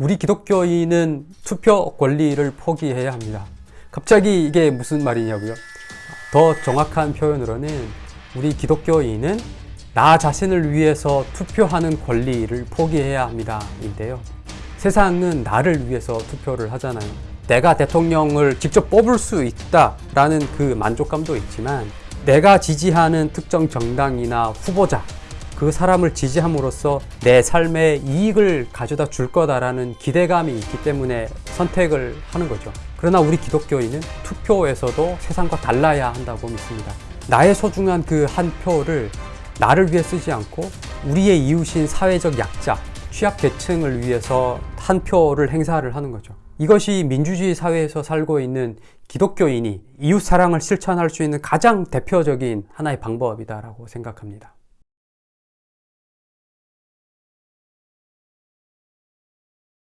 우리 기독교인은 투표 권리를 포기해야 합니다. 갑자기 이게 무슨 말이냐고요? 더 정확한 표현으로는 우리 기독교인은 나 자신을 위해서 투표하는 권리를 포기해야 합니다. 인데요. 세상은 나를 위해서 투표를 하잖아요. 내가 대통령을 직접 뽑을 수 있다라는 그 만족감도 있지만 내가 지지하는 특정 정당이나 후보자 그 사람을 지지함으로써 내 삶에 이익을 가져다 줄 거다라는 기대감이 있기 때문에 선택을 하는 거죠. 그러나 우리 기독교인은 투표에서도 세상과 달라야 한다고 믿습니다. 나의 소중한 그 한 표를 나를 위해 쓰지 않고 우리의 이웃인 사회적 약자, 취약계층을 위해서 한 표를 행사를 하는 거죠. 이것이 민주주의 사회에서 살고 있는 기독교인이 이웃 사랑을 실천할 수 있는 가장 대표적인 하나의 방법이다라고 생각합니다.